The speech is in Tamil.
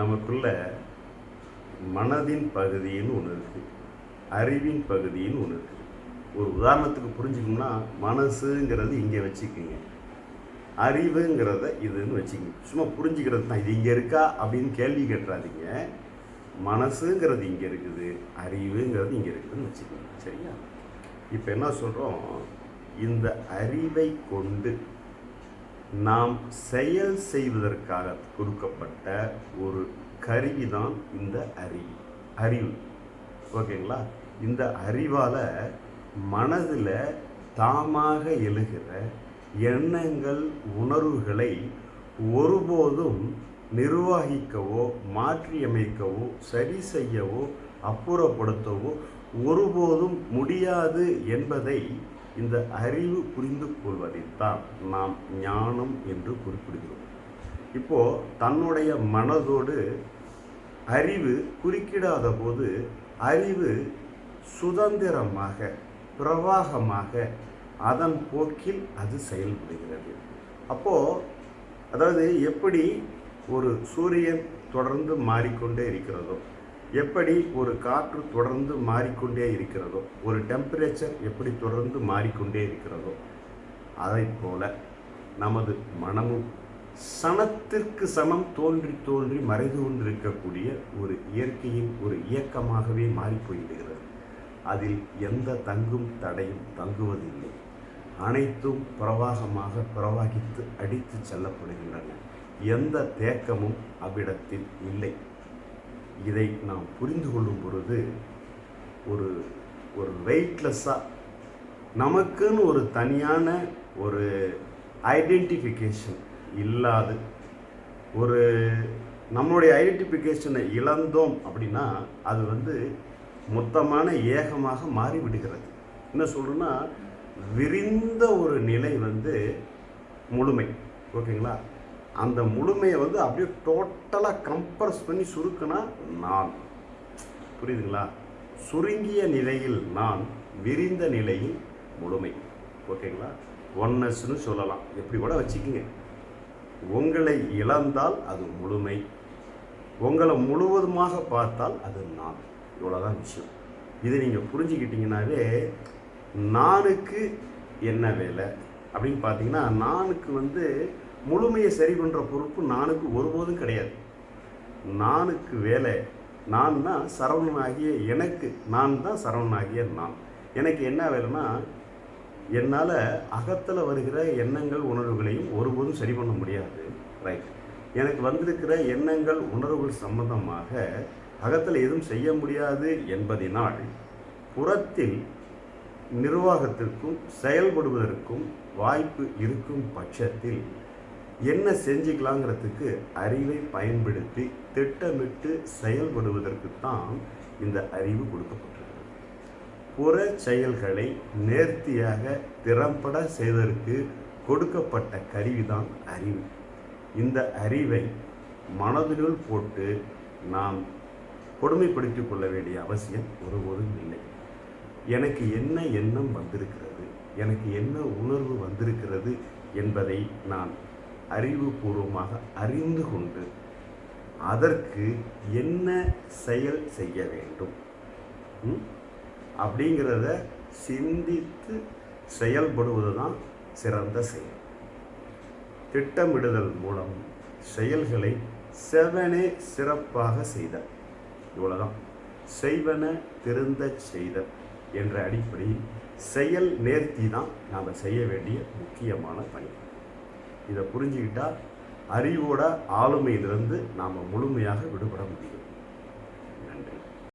நமக்குள்ள மனதின் பகுதின்னு ஒன்று இருக்குது அறிவின் பகுதின்னு ஒன்று இருக்குது ஒரு உதாரணத்துக்கு புரிஞ்சுக்கணும்னா மனசுங்கிறது இங்கே வச்சுக்கோங்க. அறிவுங்கிறத இதுன்னு வச்சுக்கோங்க. சும்மா புரிஞ்சுக்கிறது தான். இது இங்கே இருக்கா அப்படின்னு கேள்வி கேட்டுறாதீங்க மனசுங்கிறது இங்கே இருக்குது. அறிவுங்கிறது இங்கே இருக்குதுன்னு வச்சுக்கோங்க. சரியா? இப்போ என்ன சொல்கிறோம் இந்த அறிவை கொண்டு நாம் செயல் செய்வதற்காக கொடுக்கப்பட்ட ஒரு கருவி தான் இந்த அறிவு. அறிவு. ஓகேங்களா? இந்த அறிவால் மனதில் தாமாக எழுகிற எண்ணங்கள் உணர்வுகளை ஒருபோதும் நிர்வகிக்கவோ மாற்றியமைக்கவோ சரி செய்யவோ அப்புறப்படுத்தவோ ஒருபோதும் முடியாது என்பதை இந்த அறிவு புரிந்து கொள்வதைத்தான் நாம் ஞானம் என்று குறிப்பிடுகிறோம். இப்போ தன்னுடைய மனதோடு அறிவு குறுக்கிடாத போது அறிவு சுதந்திரமாக பிரவாகமாக அதன் போக்கில் அது செயல்படுகிறது. அப்போது அதாவது எப்படி ஒரு சூரியன் தொடர்ந்து மாறிக்கொண்டே இருக்கிறதோ எப்படி ஒரு காற்று தொடர்ந்து மாறிக்கொண்டே இருக்கிறதோ ஒரு டெம்பரேச்சர் எப்படி தொடர்ந்து மாறிக்கொண்டே இருக்கிறதோ அதைப் போல நமது மனமும் சனத்திற்கு சமம் தோன்றி தோன்றி மறைந்து கொண்டிருக்கக்கூடிய ஒரு இயற்கையின் ஒரு இயக்கமாகவே மாறிப்போய்விடுகிறது. அதில் எந்த தங்கும் தடையும் தங்குவதில்லை. அனைத்தும் பிரவாகமாக பிரவாகித்து அடித்து செல்லப்படுகின்றன. எந்த தேக்கமும் அவ்விடத்தில் இல்லை. இதை நாம் புரிந்து கொள்ளும் பொழுது ஒரு ஒரு வெயிட்லெஸ்ஸாக நமக்குன்னு ஒரு தனியான ஒரு ஐடென்டிஃபிகேஷன் இல்லாது ஒரு நம்மளுடைய ஐடென்டிஃபிகேஷனை இழந்தோம் அப்படின்னா அது வந்து மொத்தமான ஏகமாக மாறிவிடுகிறது. என்ன சொல்கிறேன்னா விரிந்த ஒரு நிலை வந்து முழுமை. ஓகேங்களா? அந்த முழுமையை வந்து அப்படியே டோட்டலாக கம்ப்ரஸ் பண்ணி சுருக்குனா நான். புரியுதுங்களா? சுருங்கிய நிலையில் நான் விரிந்த நிலையில் முழுமை. ஓகேங்களா? ஒன்னஸ்னு சொல்லலாம். எப்படி கூட வச்சுக்கோங்க. உங்களை இழந்தால் அது முழுமை. உங்களை முழுவதுமாக பார்த்தால் அது நான். இவ்வளோதான் விஷயம். இதை நீங்கள் புரிஞ்சுக்கிட்டிங்கனாவே நானுக்கு என்ன வேலை? அப்படின்னு பார்த்தீங்கன்னா நானுக்கு வந்து முழுமையை சரி பண்ணுற பொறுப்பு நானுக்கு ஒருபோதும் கிடையாது. நானுக்கு வேலை நான்னா சரவணனாகிய எனக்கு நான் தான் சரவணனாகிய நான். எனக்கு என்ன வேலைன்னா என்னால் அகத்தில் வருகிற எண்ணங்கள் உணர்வுகளையும் ஒருபோதும் சரி பண்ண முடியாது. ரைட் எனக்கு வந்திருக்கிற எண்ணங்கள் உணர்வுகள் சம்பந்தமாக அகத்தில் எதுவும் செய்ய முடியாது என்பதினால் புறத்தில் நிர்வாகத்திற்கும் செயல்படுவதற்கும் வாய்ப்பு இருக்கும் பட்சத்தில் என்ன செஞ்சுக்கலாங்கிறதுக்கு அறிவை பயன்படுத்தி திட்டமிட்டு செயல்படுவதற்கு தான் இந்த அறிவு கொடுக்கப்பட்டிருக்கிறது. புற செயல்களை நேர்த்தியாக திறம்பட செய்வதற்கு கொடுக்கப்பட்ட கருவிதான் அறிவு. இந்த அறிவை மனதினுள் போட்டு நாம் கொடுமைப்படுத்திக் கொள்ள வேண்டிய அவசியம் ஒருபோதும் இல்லை. எனக்கு என்ன எண்ணம் வந்திருக்கிறது? எனக்கு என்ன உணர்வு வந்திருக்கிறது என்பதை நான் அறிவுபூர்வமாக அறிந்து கொண்டு அதற்கு என்ன செயல் செய்ய வேண்டும்? அப்படிங்கிறத சிந்தித்து செயல்படுவது தான் சிறந்த செயல். திட்டமிடுதல் மூலம் செயல்களை செவனே சிறப்பாக செய்த இவ்வளோதான் செய்வன திருந்த செய்தல் என்ற அடிப்படையில் செயல் நேர்த்தி தான் நாம் செய்ய வேண்டிய முக்கியமான பணி. இதை புரிஞ்சுக்கிட்டால் அறிவோட ஆளுமையிலிருந்து நாம் முழுமையாக விடுபட முடியும்.